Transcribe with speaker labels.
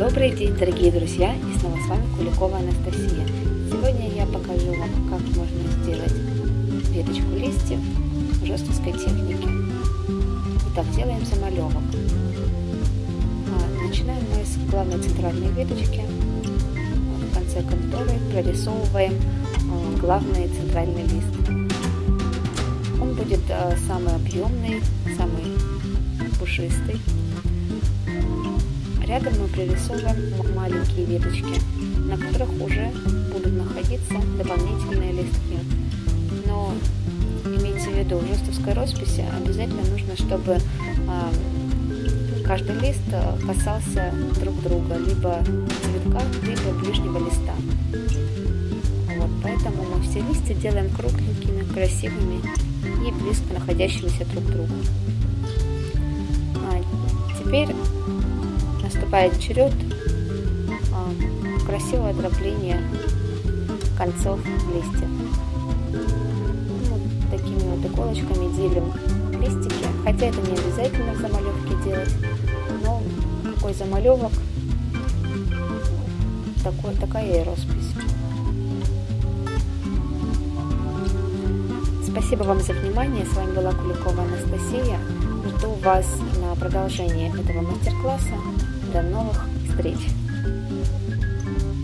Speaker 1: Добрый день, дорогие друзья, и снова с вами Куликова Анастасия. Сегодня я покажу вам, как можно сделать веточку листьев в жестовской технике. Итак, делаем замалевок. А, начинаем мы с главной центральной веточки, в конце которой прорисовываем а, главный центральный лист. Он будет а, самый объемный, самый пушистый. Рядом мы прорисовываем маленькие веточки, на которых уже будут находиться дополнительные листки. Но имейте в виду, в жестовской росписи обязательно нужно, чтобы а, каждый лист касался друг друга, либо цветка, либо ближнего листа. Вот, поэтому мы все листья делаем кругленькими, красивыми и близко находящимися друг к другу. А, теперь наступает черед а, красивого дробления концов листьев. Вот такими вот иголочками делим листики, хотя это не обязательно в замалевке делать, но такой замалевок, такой, такая и роспись. Спасибо вам за внимание. С вами была Куликова Анастасия. Жду вас на продолжение этого мастер-класса. До новых встреч!